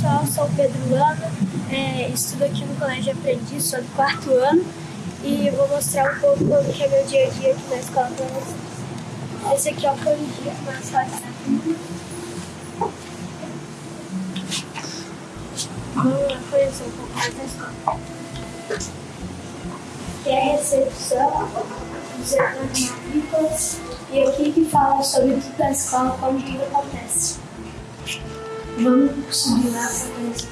pessoal, sou o Pedro Lano, é, estudo aqui no Colégio Aprendiz, sou do quarto ano e vou mostrar um pouco como que é meu dia a dia aqui na escola para vocês. Esse aqui foi o dia que nós fazemos. Vamos lá conhecer um pouco mais da escola. Que é a recepção dos setores agrícolas e aqui que fala sobre tudo da escola, como tudo acontece. Vamos subir lá para conhecer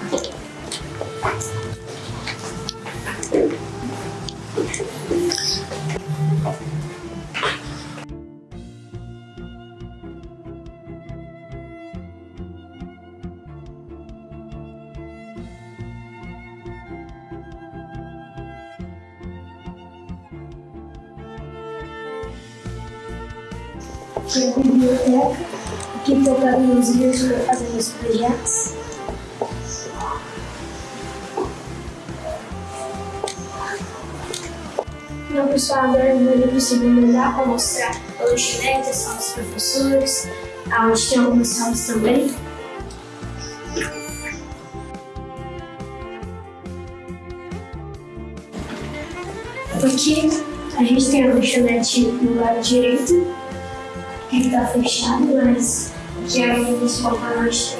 um pouco mais. Tem a biblioteca, aqui estou pegando os livros para fazer meus projetos. Então, pessoal, agora eu vou para o segundo para mostrar a lanchonete, as salas dos professores, onde tem algumas salas também. Aqui a gente tem a lanchonete no lado direito, que está fechado, mas que é principal para nós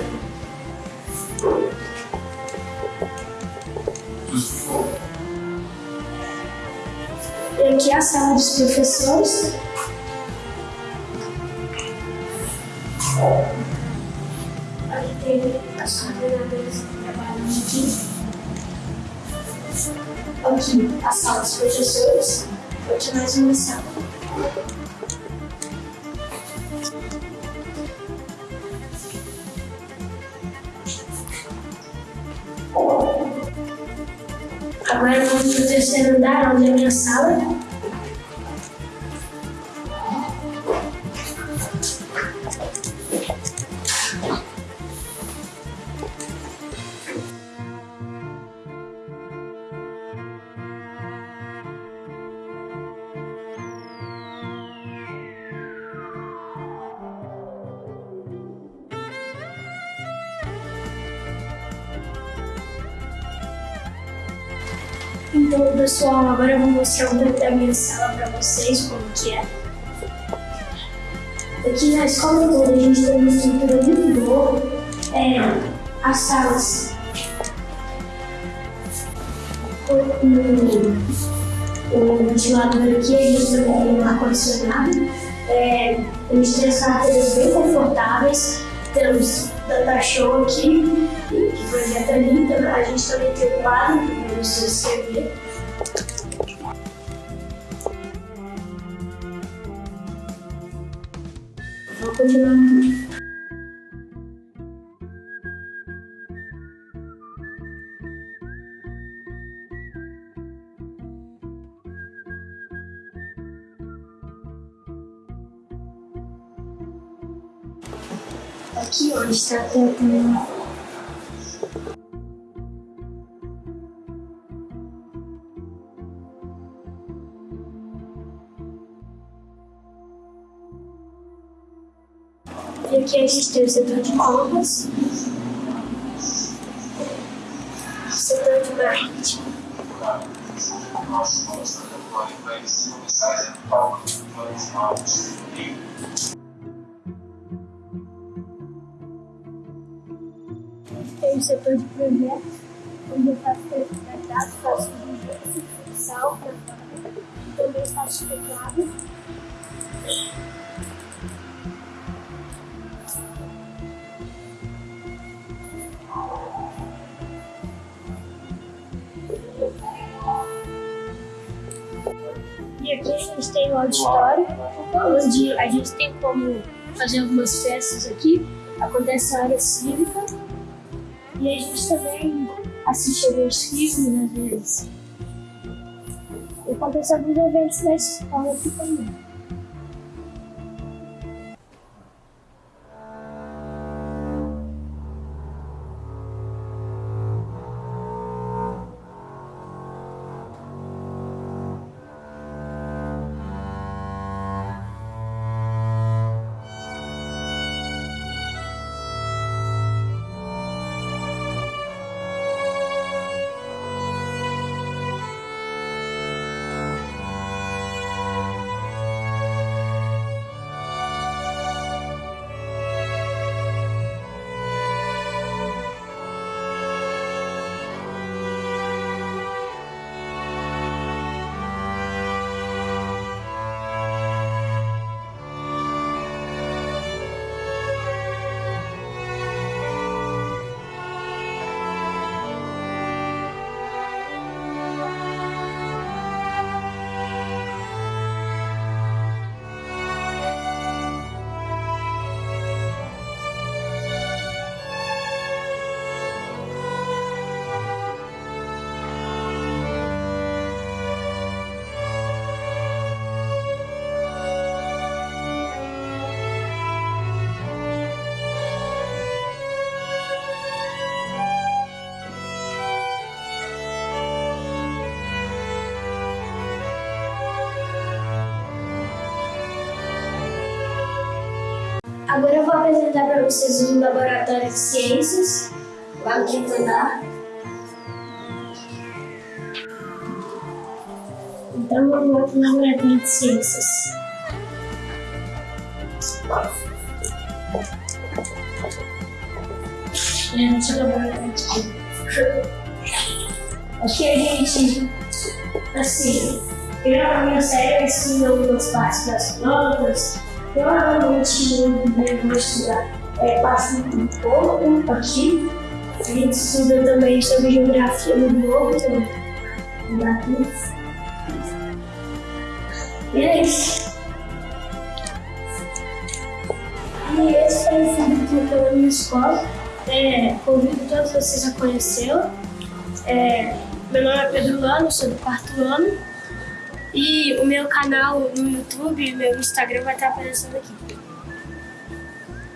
E aqui é a sala dos professores. Aqui tem as coordenadoras que trabalham aqui. Aqui a sala dos professores. Aqui mais uma sala. Agora vamos para o terceiro andar, onde é a minha sala. Então, pessoal, agora eu vou mostrar um pouco da minha sala para vocês, como que é. Aqui na escola toda a gente tem uma estrutura muito boa. É, as salas o, o ventilador aqui, a gente também tem um ar-condicionado. É, a gente tem as cadeiras bem confortáveis, temos Data Show aqui, que projeta ali, a gente também tem o quadro escrever. Vou continuar. Aqui onde está tentando. E aqui a gente tem o setor de compras, o setor de marketing. Tem o setor de projetos, onde eu faço tratado, faço vídeos, futsal, também faço teclado. Aqui a gente tem o auditório, onde a gente tem como fazer algumas festas aqui. Acontece a área cívica. E a gente também assiste alguns filmes às vezes. E acontece alguns eventos na escola aqui também. Agora eu vou apresentar para vocês o Laboratório de Ciências, lá no quinto andar. Então vamos lá para o Laboratório de Ciências. Gente, o laboratório de Ciências. Aqui a gente, assim, eu na minha série ensino algumas partes das plantas, Provavelmente eu vou estudar é, passa um pouco aqui. A gente estuda também sobre geografia no globo, então, E é isso. E esse foi o filme que eu na minha escola. É, convido todos vocês a conhecê-lo. É, meu nome é Pedro Lano, sou do quarto ano. E o meu canal no YouTube meu Instagram vai estar aparecendo aqui.